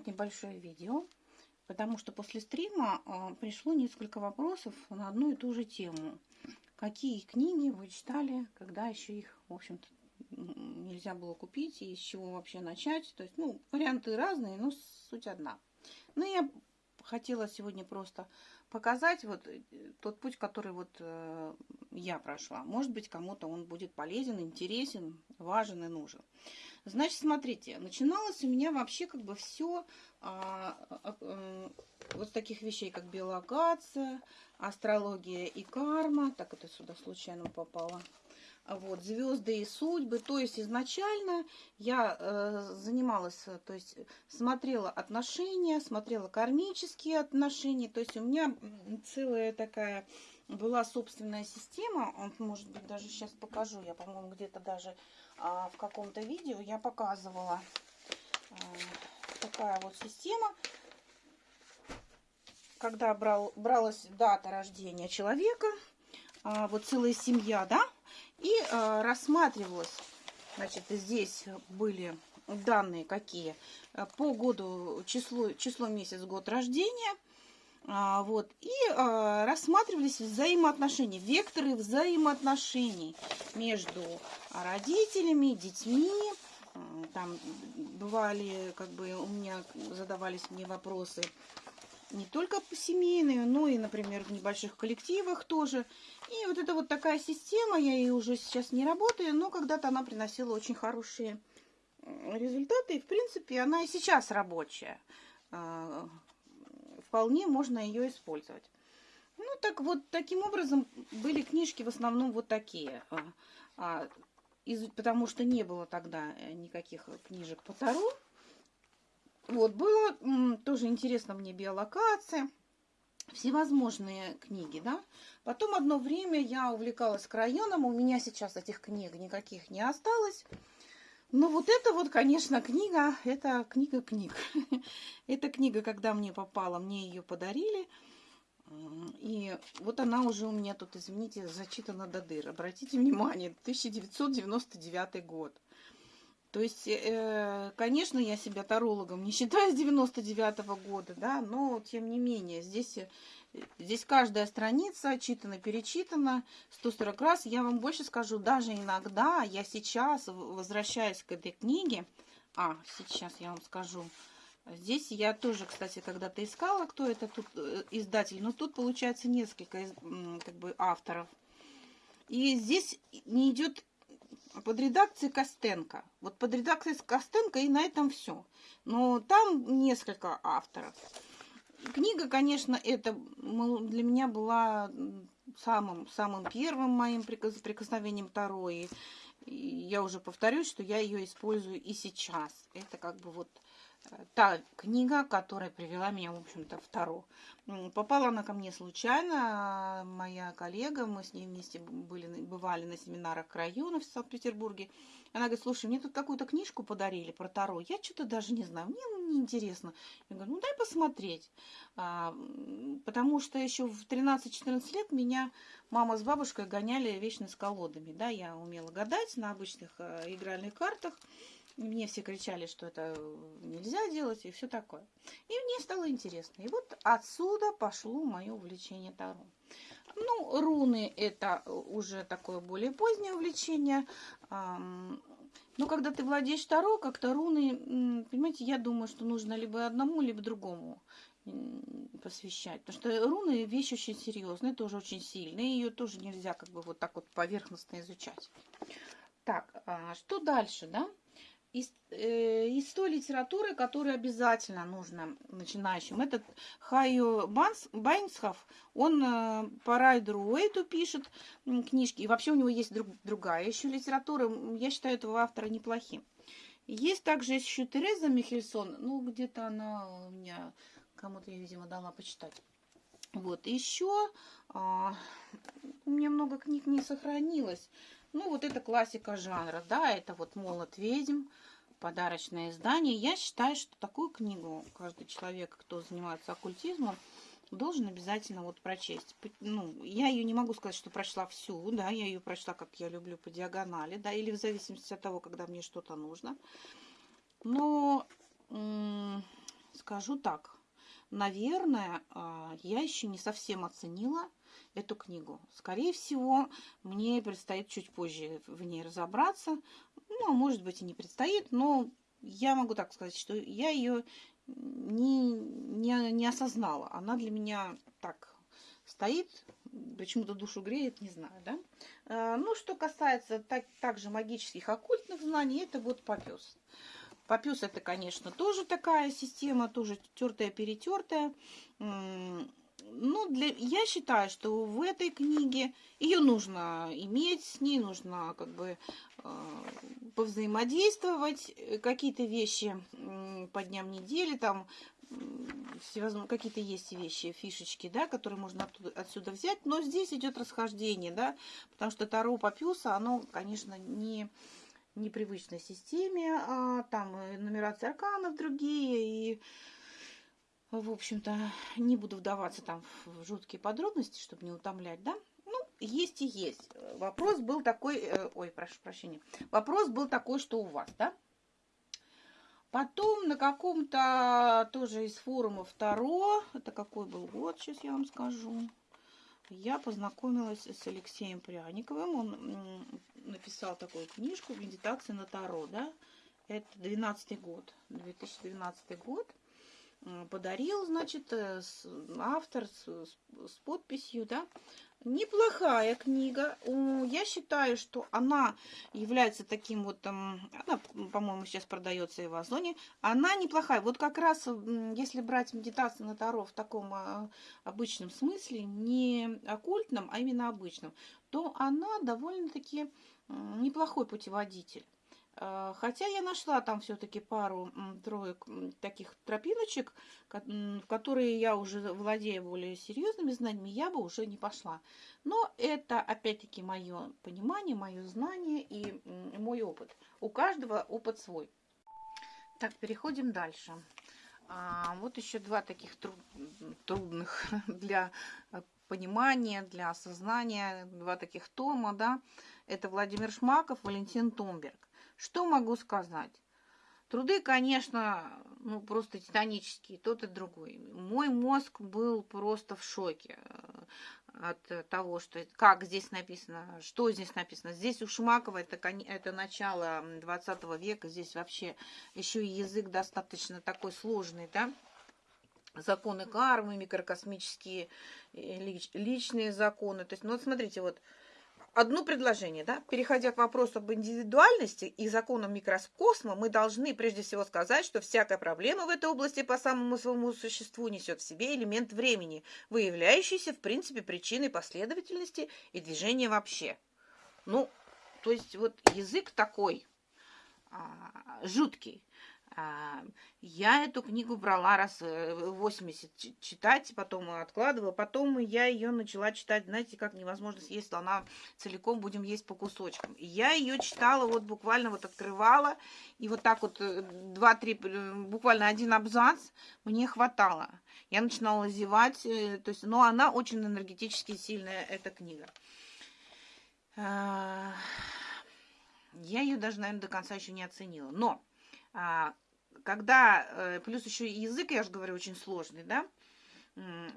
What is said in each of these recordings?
Снять небольшое видео, потому что после стрима а, пришло несколько вопросов на одну и ту же тему. Какие книги вы читали, когда еще их, в общем-то, нельзя было купить, и с чего вообще начать. То есть, ну, варианты разные, но суть одна. Ну, я хотела сегодня просто показать вот э, тот путь, который вот э, я прошла. Может быть, кому-то он будет полезен, интересен, важен и нужен. Значит, смотрите, начиналось у меня вообще как бы все а, а, а, вот с таких вещей, как биологация, астрология и карма. Так, это сюда случайно попало вот, звезды и судьбы. То есть изначально я э, занималась, то есть смотрела отношения, смотрела кармические отношения. То есть у меня целая такая была собственная система. Вот, может быть, даже сейчас покажу. Я, по-моему, где-то даже а, в каком-то видео я показывала а, такая вот система. Когда брал, бралась дата рождения человека, а, вот целая семья, да, и э, рассматривалось, значит, здесь были данные какие по году, число, число месяц, год рождения, а, вот, и а, рассматривались взаимоотношения, векторы взаимоотношений между родителями, детьми, там бывали, как бы у меня задавались мне вопросы не только семейные, но и, например, в небольших коллективах тоже. И вот это вот такая система, я ей уже сейчас не работаю, но когда-то она приносила очень хорошие результаты. И, в принципе, она и сейчас рабочая. Вполне можно ее использовать. Ну, так вот, таким образом были книжки в основном вот такие. А, а, из, потому что не было тогда э, никаких книжек по Таро. Вот, было тоже интересно мне биолокация, всевозможные книги, да. Потом одно время я увлекалась крайоном, у меня сейчас этих книг никаких не осталось. Но вот это вот, конечно, книга, это книга книг. Эта книга, когда мне попала, мне ее подарили. И вот она уже у меня тут, извините, зачитана до дыр. Обратите внимание, 1999 год. То есть, э, конечно, я себя тарологом не считаю с 99 -го года, да, но тем не менее, здесь, э, здесь каждая страница читана, перечитана 140 раз. Я вам больше скажу, даже иногда я сейчас возвращаюсь к этой книге, а, сейчас я вам скажу, Здесь я тоже, кстати, когда-то искала, кто это тут э, издатель, но тут получается несколько как бы авторов. И здесь не идет под редакцией Костенко. Вот под редакцией Костенко и на этом все. Но там несколько авторов. Книга, конечно, это для меня была самым, самым первым моим прикосновением и я уже повторюсь, что я ее использую и сейчас. Это как бы вот та книга, которая привела меня, в общем-то, в Таро. Попала она ко мне случайно. Моя коллега, мы с ней вместе были, бывали на семинарах района в Санкт-Петербурге. Она говорит, слушай, мне тут какую-то книжку подарили про Таро. Я что-то даже не знаю, мне ну, неинтересно. Я говорю, ну дай посмотреть. А, потому что еще в 13-14 лет меня мама с бабушкой гоняли вечно с колодами. Да, я умела гадать на обычных э, игральных картах. Мне все кричали, что это нельзя делать и все такое. И мне стало интересно. И вот отсюда пошло мое увлечение Таро. Ну, руны это уже такое более позднее увлечение. Но когда ты владеешь Таро, как-то руны, понимаете, я думаю, что нужно либо одному, либо другому посвящать. Потому что руны вещь очень серьезная, тоже очень сильная. Ее тоже нельзя как бы вот так вот поверхностно изучать. Так, а что дальше, да? Из, э, из той литературы, которую обязательно нужно начинающим. Этот Хайо Банс, Байнсхов, он э, по Райдеру Уэйту пишет книжки. И вообще у него есть друг, другая еще литература. Я считаю этого автора неплохим. Есть также еще Тереза Михельсон. Ну, где-то она у меня кому-то, я, видимо, дала почитать. Вот, еще а, у меня много книг не сохранилось. Ну, вот это классика жанра, да, это вот «Молот ведьм», подарочное издание. Я считаю, что такую книгу каждый человек, кто занимается оккультизмом, должен обязательно вот прочесть. Ну, я ее не могу сказать, что прочла всю, да, я ее прочла, как я люблю, по диагонали, да, или в зависимости от того, когда мне что-то нужно. Но скажу так, наверное, а, я еще не совсем оценила эту книгу. Скорее всего, мне предстоит чуть позже в ней разобраться. Ну, а может быть и не предстоит, но я могу так сказать, что я ее не, не, не осознала. Она для меня так стоит, почему-то душу греет, не знаю, да. А, ну, что касается так, также магических оккультных знаний, это вот попес. Попес это, конечно, тоже такая система, тоже тертая-перетертая. Ну, для, я считаю, что в этой книге ее нужно иметь, с ней нужно как бы э, повзаимодействовать, какие-то вещи э, по дням недели, там всевозможные какие-то есть вещи, фишечки, да, которые можно оттуда, отсюда взять, но здесь идет расхождение, да, потому что Таро Папюса, оно, конечно, не непривычной системе, а там нумерация арканов другие, и, в общем-то, не буду вдаваться там в жуткие подробности, чтобы не утомлять, да. Ну, есть и есть. Вопрос был такой, э, ой, прошу прощения, вопрос был такой, что у вас, да. Потом на каком-то тоже из форумов Таро, это какой был год, сейчас я вам скажу, я познакомилась с Алексеем Пряниковым. Он написал такую книжку «Медитация на Таро». Да? Это 12 год, 2012 год. Подарил, значит, э, автор с, с подписью, да, Неплохая книга. Я считаю, что она является таким вот, она, по-моему, сейчас продается и в Озоне. Она неплохая. Вот как раз, если брать медитацию на Таро в таком а, обычном смысле, не оккультном, а именно обычном, то она довольно-таки неплохой путеводитель. А, хотя я нашла там все-таки пару троек таких тропиночек, в которые я уже владея более серьезными знаниями, я бы уже не пошла. Но это опять-таки мое понимание, мое знание и мой опыт. У каждого опыт свой. Так, переходим дальше. А, вот еще два таких труд, трудных для понимания, для осознания, два таких тома, да. Это Владимир Шмаков, Валентин Томберг. Что могу сказать? Труды, конечно, ну просто титанические, тот и другой. Мой мозг был просто в шоке э, от того, что как здесь написано, что здесь написано. Здесь у Шумакова это, это начало 20 века, здесь вообще еще и язык достаточно такой сложный, да, законы кармы, микрокосмические э, личные законы. То есть, ну вот смотрите, вот одно предложение, да, переходя к вопросу об индивидуальности и законам микрокосма, мы должны прежде всего сказать, что всякая проблема в этой области по самому своему существу несет в себе элемент времени, выявляющийся в принципе причиной последовательности и движения вообще. Ну, то есть вот язык такой а, жуткий. А, я эту книгу брала раз 80 э, читать, потом откладывала, потом я ее начала читать, знаете, как невозможно съесть, она целиком будем есть по кусочкам. Я ее читала, вот буквально вот открывала, и вот так вот э, два-три, э, буквально один абзац мне хватало. Я начинала зевать, то есть, но она очень энергетически сильная, эта книга. А, я ее даже, наверное, до конца еще не оценила. Но когда, э, плюс еще язык, я же говорю, очень сложный, да,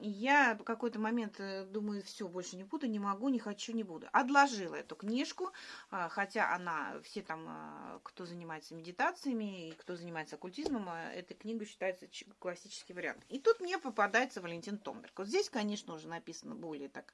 я в какой-то момент э, думаю, все, больше не буду, не могу, не хочу, не буду. Отложила эту книжку, а, хотя она, все там, а, кто занимается медитациями и кто занимается оккультизмом, эта книга считается классический вариант. И тут мне попадается Валентин Томберг. Вот здесь, конечно, уже написано более так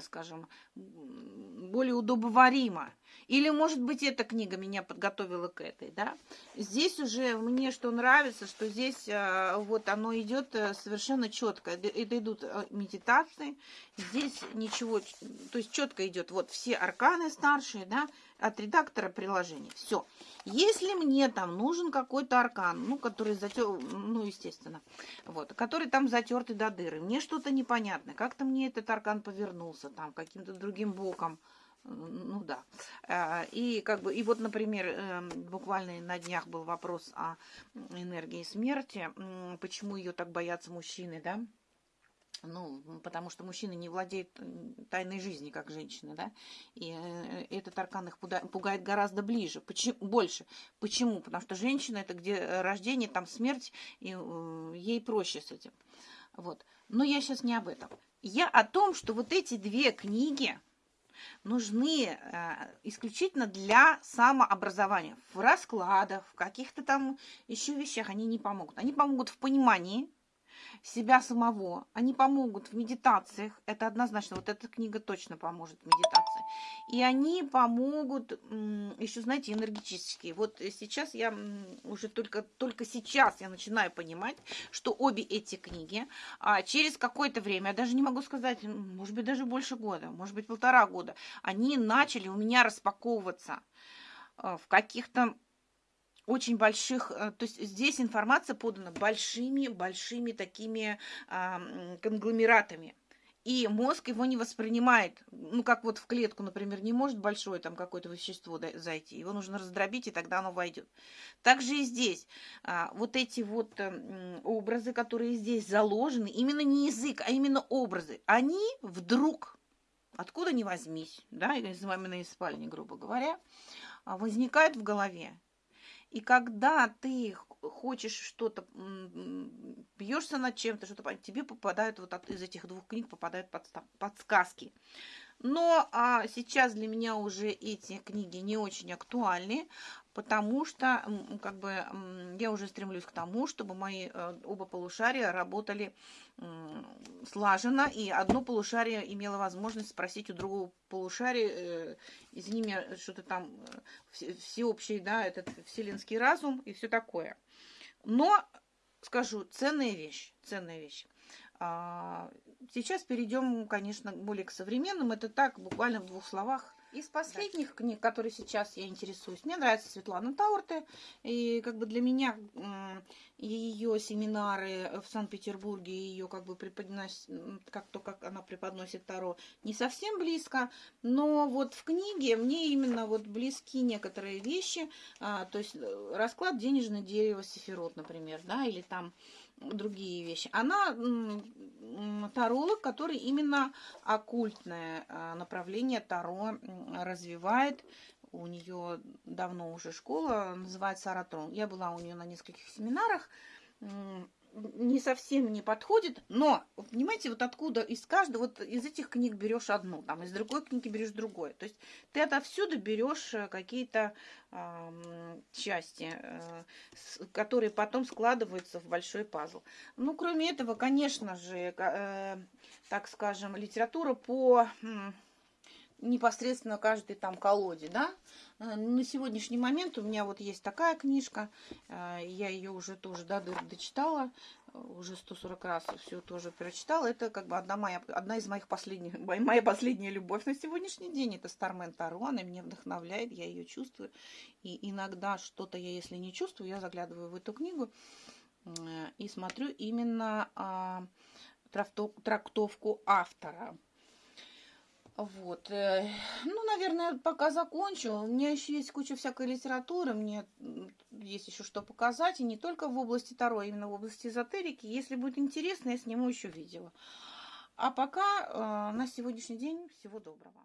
скажем, более удобоваримо. Или, может быть, эта книга меня подготовила к этой, да. Здесь уже мне что нравится, что здесь э, вот оно идет э, совершенно четко. Это идут медитации. Здесь ничего, то есть четко идет вот все арканы старшие, да, от редактора приложения. Все. Если мне там нужен какой-то аркан, ну, который затер, ну, естественно, вот, который там затертый до дыры, мне что-то непонятное, как-то мне этот аркан повернулся там каким-то другим боком, ну да. А, и как бы, и вот, например, эм, буквально на днях был вопрос о энергии смерти, почему ее так боятся мужчины, да? ну, потому что мужчины не владеют тайной жизни, как женщины, да, и э, этот аркан их пугает гораздо ближе, почему, больше. Почему? Потому что женщина это где рождение, там смерть, и э, ей проще с этим. Вот. Но я сейчас не об этом. Я о том, что вот эти две книги нужны э, исключительно для самообразования. В раскладах, в каких-то там еще вещах они не помогут. Они помогут в понимании, себя самого. Они помогут в медитациях. Это однозначно. Вот эта книга точно поможет в медитации. И они помогут еще, знаете, энергетически. Вот сейчас я уже только, только сейчас я начинаю понимать, что обе эти книги а через какое-то время, я даже не могу сказать, может быть, даже больше года, может быть, полтора года, они начали у меня распаковываться а, в каких-то очень больших, э, то есть здесь информация подана большими-большими такими а, конгломератами. И мозг его не воспринимает, ну, как вот в клетку, например, не может большое там какое-то вещество зайти, его нужно раздробить, и тогда оно войдет. Также и здесь а, вот эти вот а, образы, которые здесь заложены, именно не язык, а именно образы, они вдруг, откуда ни возьмись, да, из маминой спальни, грубо говоря, возникают в голове. И когда ты хочешь что-то, бьешься над чем-то, что-то, тебе попадают вот от, из этих двух книг попадают подсказки. Но а, сейчас для меня уже эти книги не очень актуальны, потому что как бы я уже стремлюсь к тому, чтобы мои э, оба полушария работали слаженно, и одно полушарие имело возможность спросить у другого полушария, э, извини меня, что-то там э, всеобщий, да, этот вселенский разум и все такое. Но, скажу, ценная вещь, ценная вещь. А, сейчас перейдем, конечно, более к современным. Это так, буквально в двух словах. Из последних книг, которые сейчас я интересуюсь, мне нравится Светлана Таурте. И как бы для меня ее семинары в Санкт-Петербурге, ее как бы преподносит, как то, как она преподносит Таро, не совсем близко. Но вот в книге мне именно вот близки некоторые вещи. А, то есть э, расклад денежное дерево Сефирот, например, да, или там другие вещи. Она таролог, который именно оккультное а, направление Таро развивает. У нее давно уже школа, называется Аратрон. Я была у нее на нескольких семинарах не совсем не подходит, но, понимаете, вот откуда из каждого, вот из этих книг берешь одну, там из другой книги берешь другое. То есть ты отовсюду берешь э, какие-то э, части, э, которые потом складываются в большой пазл. Ну, кроме этого, конечно же, э, так скажем, литература по... Э, непосредственно каждой там колоде, да. Э, на сегодняшний момент у меня вот есть такая книжка, э, я ее уже тоже дыр дочитала, э, уже 140 раз все тоже прочитала. Это как бы одна, моя, одна из моих последних, моя последняя любовь на сегодняшний день. Это Стармен Таро, она меня вдохновляет, я ее чувствую. И иногда что-то я, если не чувствую, я заглядываю в эту книгу и смотрю именно а, трактовку автора. Вот. Э, ну, наверное, пока закончу. У меня еще есть куча всякой литературы, мне есть еще что показать, и не только в области Таро, а именно в области эзотерики. Если будет интересно, я сниму еще видео. А пока э, на сегодняшний день всего доброго.